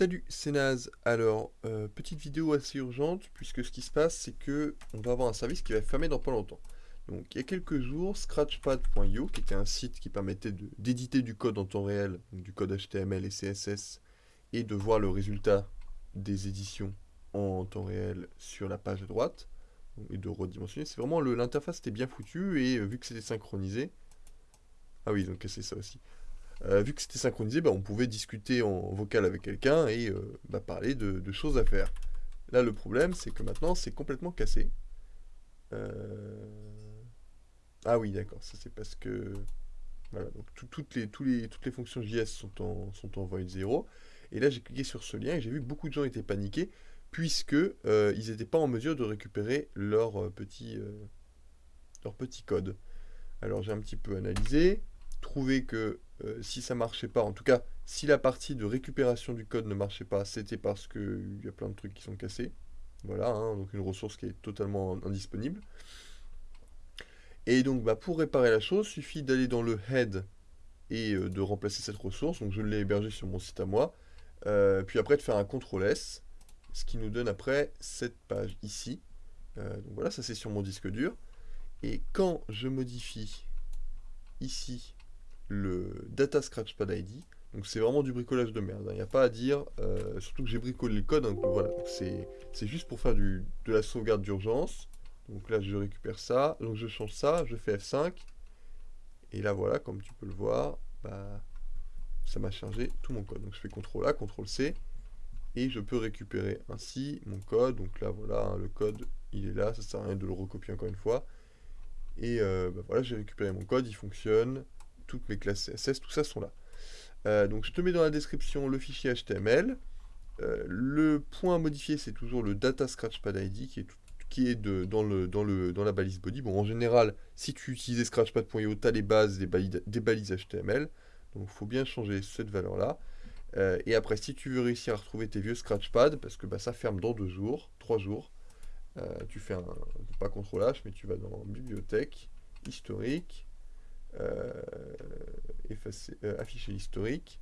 Salut, c'est Naz. Alors, euh, petite vidéo assez urgente, puisque ce qui se passe, c'est que on va avoir un service qui va fermer dans pas longtemps. Donc, il y a quelques jours, scratchpad.io, qui était un site qui permettait d'éditer du code en temps réel, du code HTML et CSS, et de voir le résultat des éditions en temps réel sur la page à droite, et de redimensionner. C'est vraiment, l'interface était bien foutue, et euh, vu que c'était synchronisé, ah oui, ont cassé ça aussi. Euh, vu que c'était synchronisé, bah, on pouvait discuter en vocal avec quelqu'un et euh, bah, parler de, choses à faire. Là, le problème, c'est que maintenant, c'est complètement cassé. Euh, ah oui, d'accord, ça c'est parce que... Voilà, donc toutes, les, fonctions JS sont en, sont void 0. Et là, j'ai cliqué sur ce lien et j'ai vu que beaucoup de gens étaient paniqués, puisque ils n'étaient pas en mesure de récupérer leur petit, leur petit code. Alors j'ai un petit peu analysé, trouvé que euh, si ça marchait pas, en tout cas, si la partie de récupération du code ne marchait pas, c'était parce qu'il y a plein de trucs qui sont cassés. Voilà, hein, donc une ressource qui est totalement indisponible. Et donc, bah, pour réparer la chose, il suffit d'aller dans le head et euh, de remplacer cette ressource. Donc, je l'ai hébergé sur mon site à moi. Euh, puis après, de faire un CTRL S, ce qui nous donne après cette page ici. donc voilà, ça c'est sur mon disque dur. Et quand je modifie ici le data scratchpad ID. Donc c'est vraiment du bricolage de merde, il hein. n'y a pas à dire, euh, surtout que j'ai bricolé le code, donc voilà, c'est juste pour faire du, de la sauvegarde d'urgence. Donc là je récupère ça, donc je change ça, je fais F5, et là voilà, comme tu peux le voir, bah, ça m'a chargé tout mon code. Donc je fais CTRL A, CTRL C, et je peux récupérer ainsi mon code. Donc là voilà, hein, le code il est là, ça sert à rien de le recopier encore une fois. Et euh, bah, voilà, j'ai récupéré mon code, il fonctionne toutes mes classes CSS, tout ça sont là. Euh, donc je te mets dans la description le fichier HTML. Euh, le point à modifier, c'est toujours le data scratchpad ID qui est, qui est de, dans, le, dans, le, dans la balise body. Bon, en général, si tu utilisais scratchpad.io, tu as les bases des, des balises HTML. Donc il faut bien changer cette valeur-là. Euh, et après, si tu veux réussir à retrouver tes vieux scratchpad, parce que bah, ça ferme dans deux jours, trois jours, tu fais un, pas CTRL H, mais tu vas dans bibliothèque, historique, effacer, euh, afficher l'historique.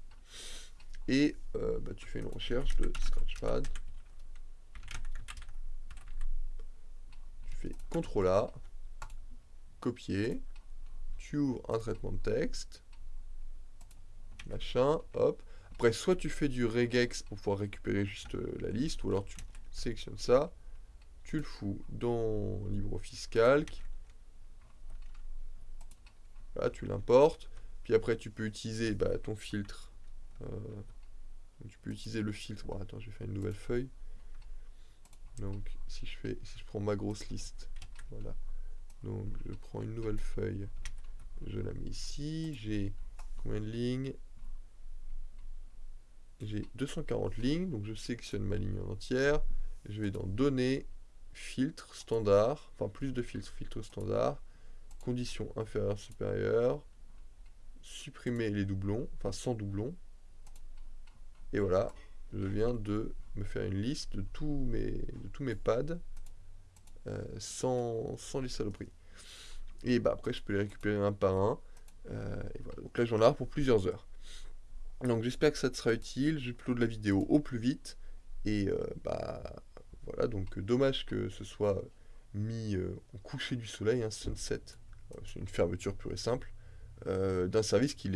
Et euh, bah, tu fais une recherche de Scratchpad. Tu fais CTRL A, copier, tu ouvres un traitement de texte, machin, hop. Après, soit tu fais du regex pour pouvoir récupérer juste la liste, ou alors tu sélectionnes ça, tu le fous dans LibreOffice Calc, tu l'importes. Puis après, tu peux utiliser bah, ton filtre. Euh, tu peux utiliser le filtre. Bon, attends, je vais faire une nouvelle feuille. Donc, si je fais, si je prends ma grosse liste, voilà. Donc, je prends une nouvelle feuille. Je la mets ici. J'ai combien de lignes? J'ai 240 lignes. Donc, je sélectionne ma ligne en entière. Je vais dans Données, Filtre, Standard. Enfin, plus de filtres, filtre standard condition inférieure supérieure, supprimer les doublons, enfin sans doublons. Et voilà, je viens de me faire une liste de tous mes, de tous mes pads euh, sans, sans les saloperies. Et bah après je peux les récupérer un par un. Euh, et voilà, donc là j'en ai pour plusieurs heures. Donc j'espère que ça te sera utile, je de la vidéo au plus vite. Et euh, bah voilà, donc dommage que ce soit mis au coucher du soleil, un sunset euh, c'est une fermeture pure et simple, euh, d'un service qui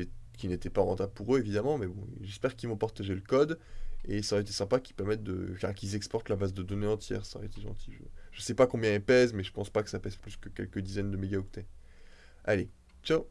n'était pas rentable pour eux évidemment, mais bon, j'espère qu'ils vont partager le code, et ça aurait été sympa qu'ils permettent de, qu'ils exportent la base de données entière, ça aurait été gentil. Je, ne sais pas combien elle pèse, mais je pense pas que ça pèse plus que quelques dizaines de mégaoctets. Allez, ciao